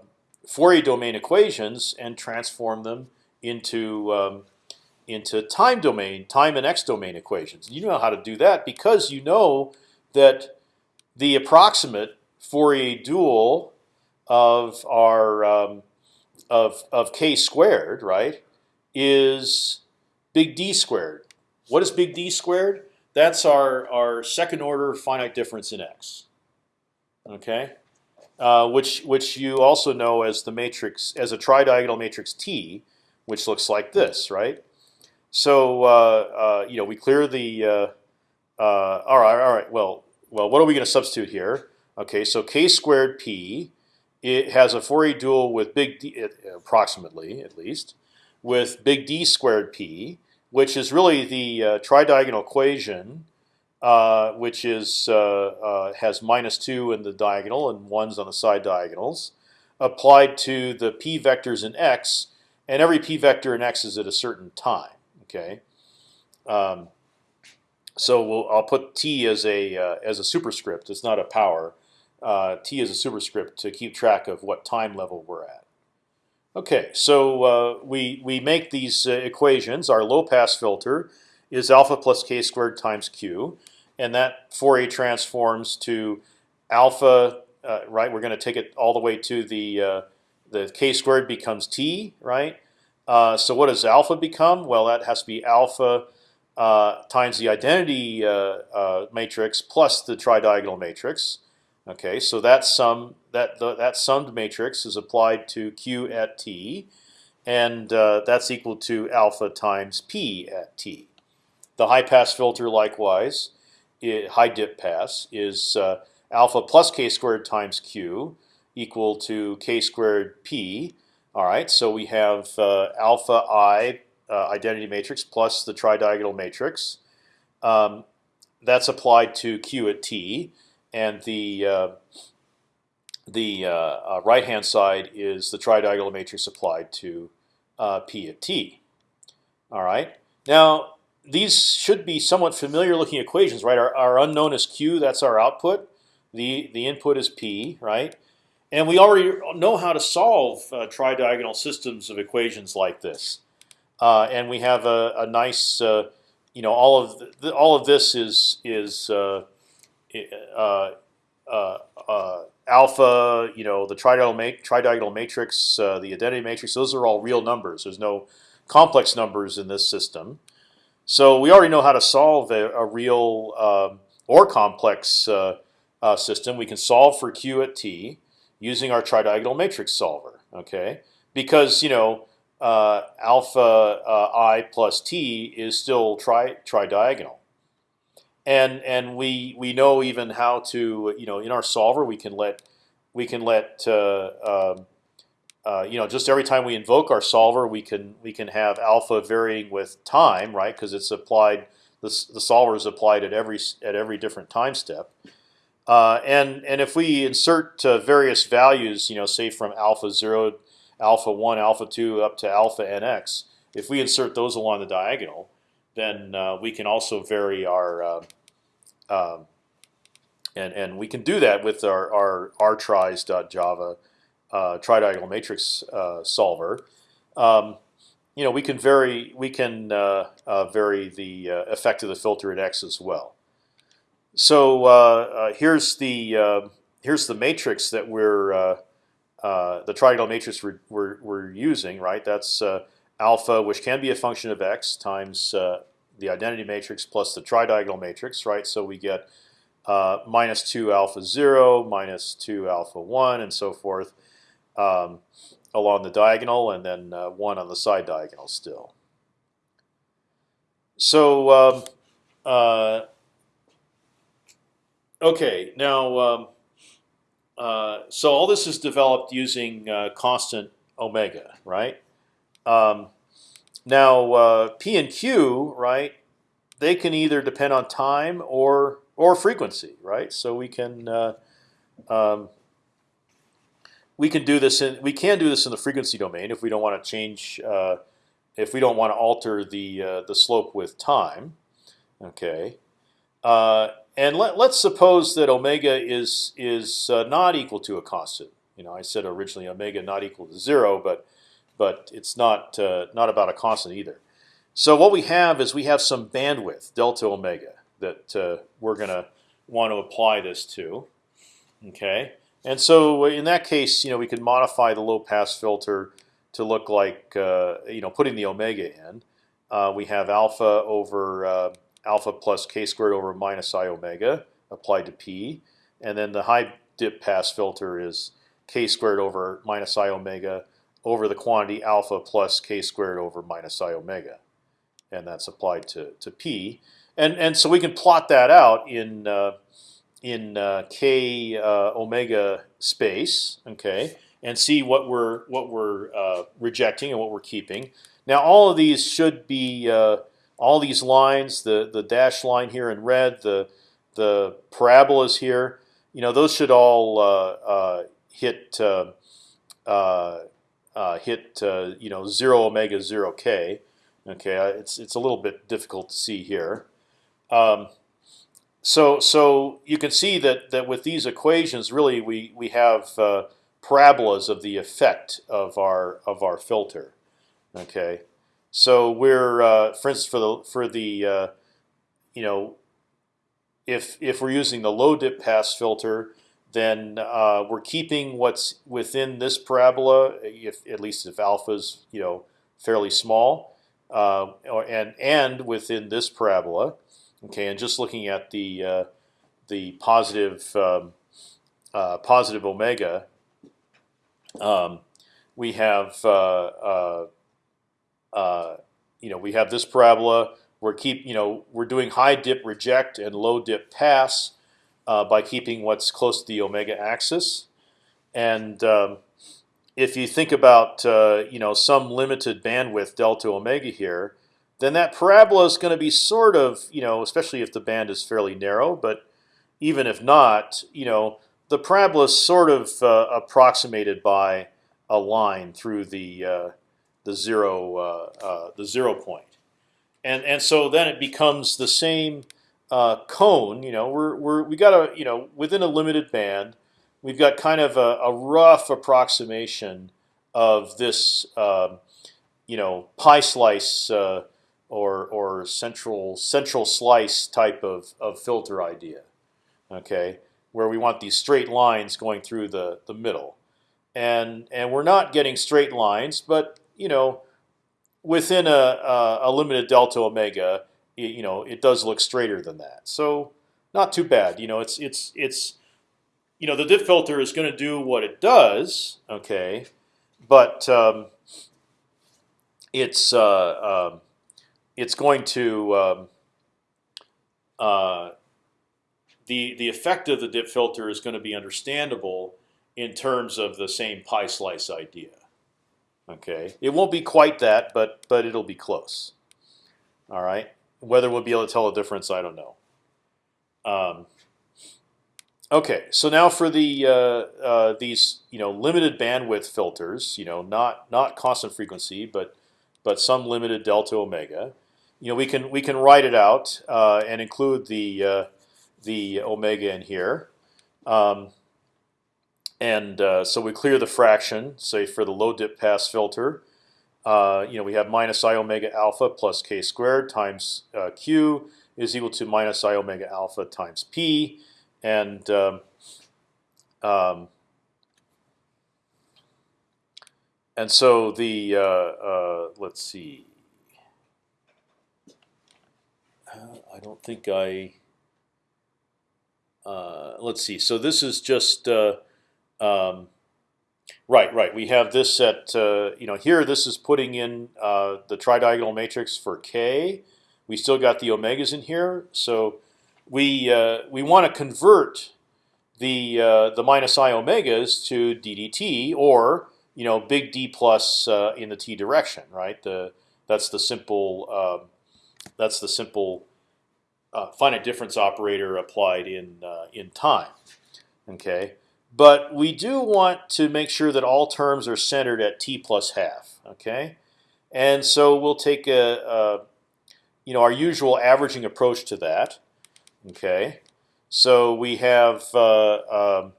Speaker 1: Fourier domain equations and transform them into um, into time domain, time and x domain equations. You know how to do that because you know that the approximate Fourier dual of our um, of of k squared, right, is big D squared. What is big D squared? That's our our second order finite difference in x. Okay, uh, which which you also know as the matrix as a tridiagonal matrix T, which looks like this, right? So uh, uh, you know we clear the. Uh, all right, all right. Well, well, what are we going to substitute here? Okay, so k squared p, it has a Fourier dual with big D, approximately at least, with big D squared p, which is really the uh, tridiagonal equation, uh, which is uh, has minus two in the diagonal and ones on the side diagonals, applied to the p vectors in x, and every p vector in x is at a certain time. Okay. Um, so we'll, I'll put t as a uh, as a superscript. It's not a power. Uh, t is a superscript to keep track of what time level we're at. Okay, so uh, we we make these uh, equations. Our low pass filter is alpha plus k squared times q, and that Fourier transforms to alpha. Uh, right, we're going to take it all the way to the uh, the k squared becomes t. Right, uh, so what does alpha become? Well, that has to be alpha uh, times the identity uh, uh matrix plus the tridiagonal matrix. Okay, so that sum that the, that summed matrix is applied to q at t, and that's equal to alpha times p at t. The high pass filter, likewise, high dip pass is alpha plus k squared times q equal to k squared p all right, so we have uh, alpha i uh, identity matrix plus the tridiagonal matrix. Um, that's applied to q at t, and the uh, the uh, uh, right hand side is the tridiagonal matrix applied to uh, p at t. All right. Now these should be somewhat familiar looking equations, right? Our, our unknown is q. That's our output. The the input is p, right? And we already know how to solve uh, tridiagonal systems of equations like this. Uh, and we have a, a nice, uh, you know, all of the, all of this is is uh, uh, uh, alpha, you know, the tridiagonal, ma tridiagonal matrix, the identity matrix. Those are all real numbers. There's no complex numbers in this system. So we already know how to solve a, a real um, or complex system. We can solve for q at t using our tridiagonal matrix solver. Okay, because you know uh, alpha uh, i plus t is still tri tridiagonal, and and we we know even how to you know in our solver we can let we can let uh, um, uh, you know just every time we invoke our solver we can we can have alpha varying with time right because it's applied the the solver is applied at every at every different time step. Uh, and and if we insert uh, various values, you know, say from alpha zero, alpha one, alpha two, up to alpha nx, if we insert those along the diagonal, then uh, we can also vary our uh, um, and and we can do that with our our rtries.java uh, tridiagonal matrix uh, solver. Um, you know, we can vary we can vary the effect of the filter at x as well. So uh, uh, here's the uh, here's the matrix that we're the tridiagonal matrix we're, we're, we're, using, right? That's alpha, which can be a function of x, times the identity matrix plus the tridiagonal matrix, right? So we get uh, minus 2 alpha 0, minus 2 alpha 1, and so forth um, along the diagonal, and then uh, 1 on the side diagonal still. So um, uh, Okay, now, um, uh, so all this is developed using uh, constant omega, right? Um, now, uh, P and Q, right? They can either depend on time or or frequency, right? So we can uh, um, we can do this in we can do this in the frequency domain if we don't want to change uh, if we don't want to alter the uh, the slope with time. Okay. Uh, and let, us suppose that omega is is uh, not equal to a constant. You know, I said originally omega not equal to zero, but but it's not uh, not about a constant either. So what we have is we have some bandwidth delta omega that uh, we're going to want to apply this to. Okay, and so in that case, you know, we could modify the low pass filter to look like uh, you know putting the omega in. Uh, we have alpha over uh, alpha plus k squared over minus i omega applied to p, and then the high dip pass filter is k squared over minus i omega over the quantity alpha plus k squared over minus i omega, and that's applied to to p, and and so we can plot that out in uh, in uh, k uh, omega space, okay, and see what we're what we're uh, rejecting and what we're keeping. Now all of these should be uh, all these lines, the the dashed line here in red, the the parabolas here, you know, those should all uh, uh, hit uh hit you know zero omega zero k. Okay, it's it's a little bit difficult to see here. Um, so so you can see that that with these equations, really we we have parabolas of the effect of our of our filter. Okay. So we're, uh, for instance, for the for the, uh, you know, if if we're using the low dip pass filter, then uh, we're keeping what's within this parabola, if at least if alpha is you know fairly small, uh, or, and and within this parabola. Okay, and just looking at the uh, the positive um, uh, positive omega, um, we have uh, you know, we have this parabola. We're keep, you know, we're doing high dip reject and low dip pass uh, by keeping what's close to the omega axis. And um, if you think about, uh, you know, some limited bandwidth delta omega here, then that parabola is going to be sort of, you know, especially if the band is fairly narrow. But even if not, you know, the parabola is sort of uh, approximated by a line through the uh, the zero uh, uh, the zero point, and and so then it becomes the same uh, cone. You know, we're we're we got a you know within a limited band, we've got kind of a, a rough approximation of this um, you know pie slice uh, or or central central slice type of of filter idea. Okay, where we want these straight lines going through the the middle, and and we're not getting straight lines, but you know, within a, a, a limited delta omega, it, you know, it does look straighter than that. So not too bad. You know, it's it's it's you know, the dip filter is going to do what it does, okay, but um, it's uh, um, it's going to um, uh, the the effect of the dip filter is going to be understandable in terms of the same pie slice idea. Okay, it won't be quite that, but but it'll be close. All right, whether we'll be able to tell a difference, I don't know. Um, okay, so now for the uh, uh, these you know limited bandwidth filters, you know not not constant frequency, but but some limited delta omega. You know we can we can write it out uh, and include the uh, the omega in here. Um, and uh, so we clear the fraction, say for the low dip pass filter. Uh, you know, we have minus i omega alpha plus k squared times uh, q is equal to minus i omega alpha times p, and um, um, and so the uh, let's see. Uh, I don't think I. let's see. So this is just um, right, right. We have this at uh, you know here. This is putting in uh, the tridiagonal matrix for k. We still got the omegas in here, so we uh, we want to convert the uh, the minus i omegas to ddt or you know big D plus uh, in the t direction, right? The that's the simple um, that's the simple uh, finite difference operator applied in in time. Okay. But we do want to make sure that all terms are centered at t plus half. Okay, and so we'll take a, a you know our usual averaging approach to that. Okay, so we have uh, um,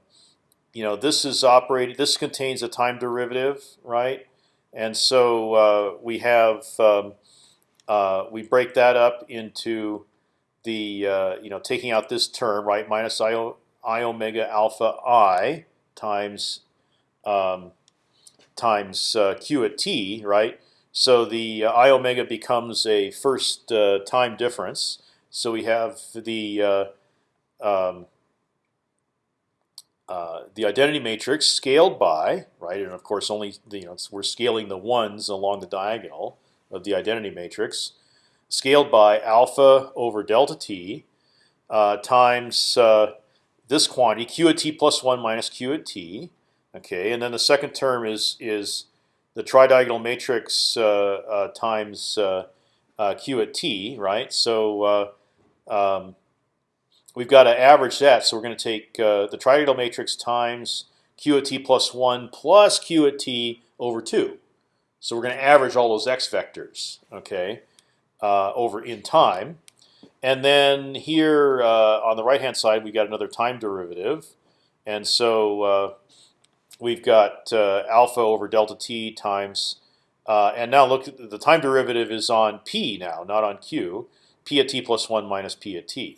Speaker 1: you know this is operating. This contains a time derivative, right? And so uh, we have um, uh, we break that up into the uh, you know taking out this term, right? Minus i i omega alpha i times um, times uh, q at t, right? So the uh, i omega becomes a first uh, time difference. So we have the uh, um, uh, the identity matrix scaled by right, and of course only the, you know we're scaling the ones along the diagonal of the identity matrix, scaled by alpha over delta t uh, times this quantity q at t plus one minus q at t. Okay, and then the second term is is the tridiagonal matrix uh, uh, times uh, uh q at t, right? So uh, um, we've got to average that. So we're going to take uh, the tridiagonal matrix times q at t plus one plus q at t over two. So we're going to average all those x vectors, okay, over in time. And then here uh, on the right hand side, we got another time derivative, and so uh, we've got uh, alpha over delta t times. Uh, and now look, the time derivative is on p now, not on q. p at t plus one minus p at t.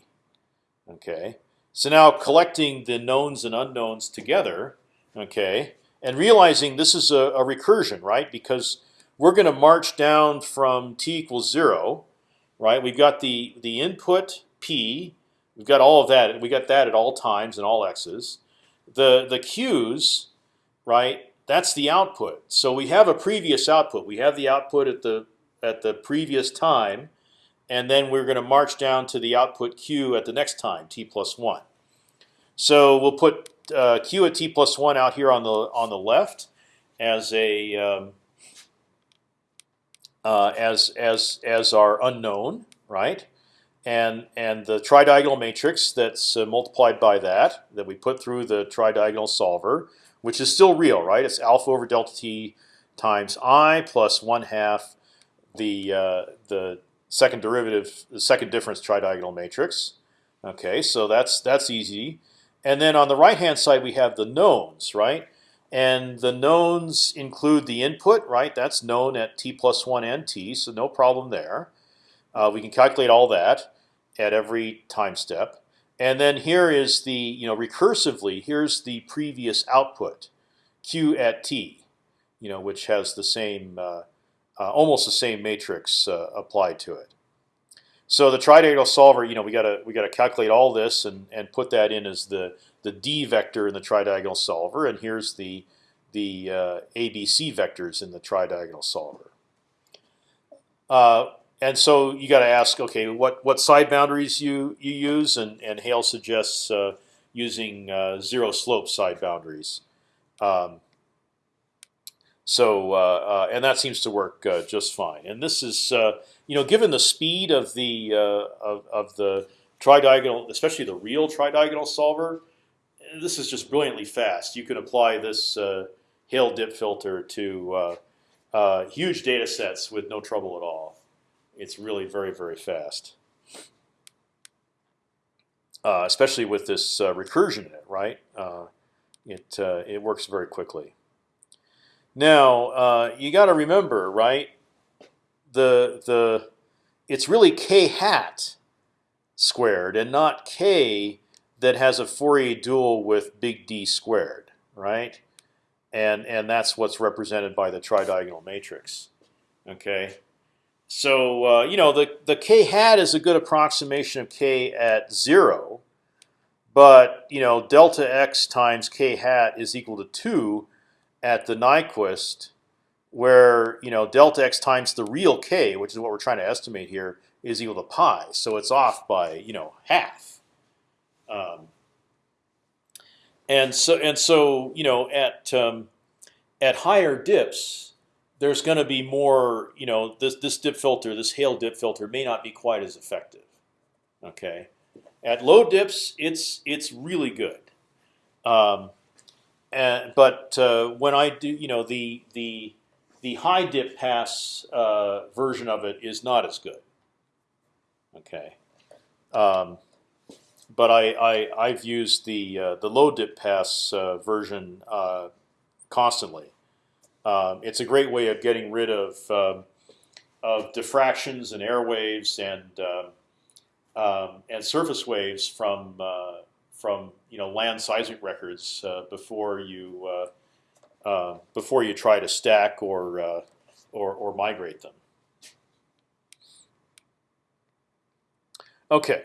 Speaker 1: Okay. So now collecting the knowns and unknowns together, okay, and realizing this is a, a recursion, right? Because we're going to march down from t equals zero right? We've got the the input p. We've got all of that. We got that at all times and all x's. The the q's, right? That's the output. So we have a previous output. We have the output at the at the previous time, and then we're going to march down to the output q at the next time, t plus one. So we'll put uh, q at t plus one out here on the on the left as a um, uh, as as as our unknown, right? And and the tridiagonal matrix that's uh, multiplied by that that we put through the tridiagonal solver, which is still real, right? It's alpha over delta t times i plus one half the uh, the second derivative, the second difference tridiagonal matrix. Okay, so that's that's easy. And then on the right hand side we have the knowns, right? And the knowns include the input, right? That's known at t plus one and t, so no problem there. Uh, we can calculate all that at every time step. And then here is the, you know, recursively, here's the previous output, q at t, you know, which has the same, uh, uh, almost the same matrix uh, applied to it. So the tridiagonal solver, you know, we gotta we gotta calculate all this and and put that in as the the d vector in the tridiagonal solver, and here's the the uh, ABC vectors in the tridiagonal solver. Uh, and so you got to ask, okay, what what side boundaries you you use, and and Hale suggests uh, using uh, zero slope side boundaries. Um, so uh, uh, and that seems to work just fine. And this is you know given the speed of the of, of the tridiagonal, especially the real tridiagonal solver, this is just brilliantly fast. You can apply this Hale dip filter to huge data sets with no trouble at all. It's really very very fast. Uh, especially with this uh, recursion in it, right? Uh, it it works very quickly. Now uh, you got to remember, right? The the it's really k hat squared and not k that has a Fourier dual with big D squared, right? And and that's what's represented by the tridiagonal matrix. Okay, so uh, you know the the k hat is a good approximation of k at zero, but you know delta x times k hat is equal to two at the Nyquist, where you know delta x times the real k, which is what we're trying to estimate here, is equal to pi. So it's off by you know half. Um, and so and so you know at um, at higher dips, there's going to be more. You know this this dip filter, this Hale dip filter, may not be quite as effective. Okay, at low dips, it's it's really good. Um, and, but uh, when I do, you know, the the the high dip pass uh, version of it is not as good. Okay, um, but I, I I've used the uh, the low dip pass uh, version uh, constantly. Um, it's a great way of getting rid of um, of diffractions and air waves and um, um and surface waves from uh, from you know land seismic records uh, before you uh, uh, before you try to stack or or, or migrate them. Okay.